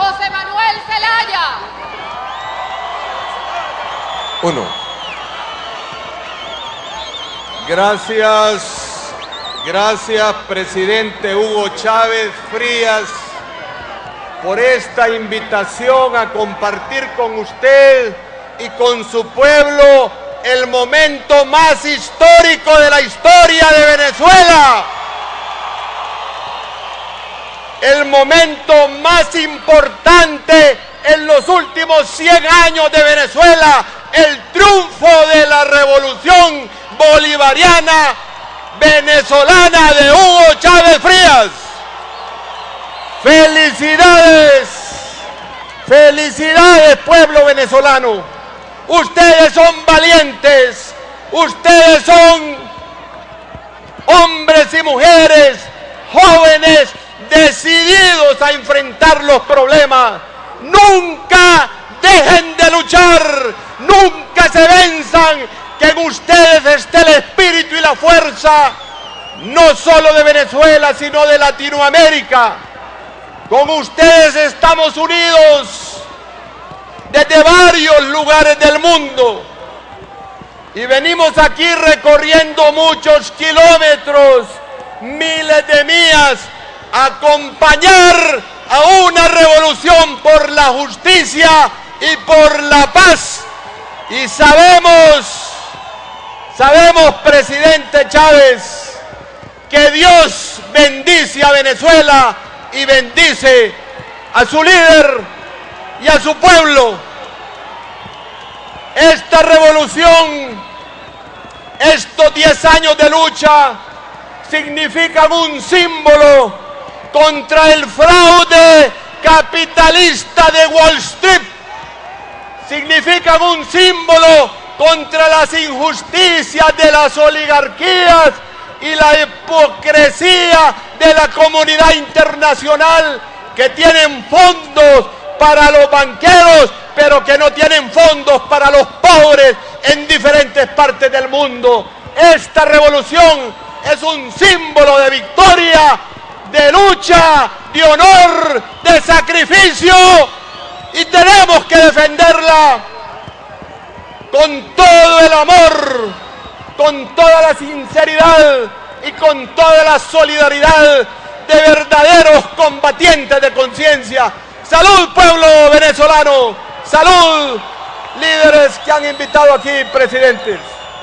José Manuel Zelaya. Uno. Gracias, gracias presidente Hugo Chávez Frías por esta invitación a compartir con usted y con su pueblo el momento más histórico de la historia de Venezuela. El momento más importante en los últimos 100 años de Venezuela, el triunfo de la revolución bolivariana venezolana de Hugo Chávez Frías. Felicidades, felicidades pueblo venezolano. Ustedes son valientes, ustedes son hombres y mujeres, jóvenes, decididos a enfrentar los problemas. Nunca dejen de luchar, nunca se venzan, que en ustedes esté el espíritu y la fuerza, no solo de Venezuela, sino de Latinoamérica. Con ustedes estamos unidos desde varios lugares del mundo y venimos aquí recorriendo muchos kilómetros, miles de millas, acompañar a una revolución por la justicia y por la paz. Y sabemos, sabemos, presidente Chávez, que Dios bendice a Venezuela y bendice a su líder y a su pueblo. Esta revolución, estos 10 años de lucha, significan un símbolo contra el fraude capitalista de Wall Street. Significan un símbolo contra las injusticias de las oligarquías y la hipocresía de la comunidad internacional que tienen fondos para los banqueros, pero que no tienen fondos para los pobres en diferentes partes del mundo. Esta revolución es un símbolo de victoria, de lucha, de honor, de sacrificio y tenemos que defenderla con todo el amor, con toda la sinceridad y con toda la solidaridad de verdaderos combatientes de conciencia. Salud pueblo venezolano, salud líderes que han invitado aquí presidentes.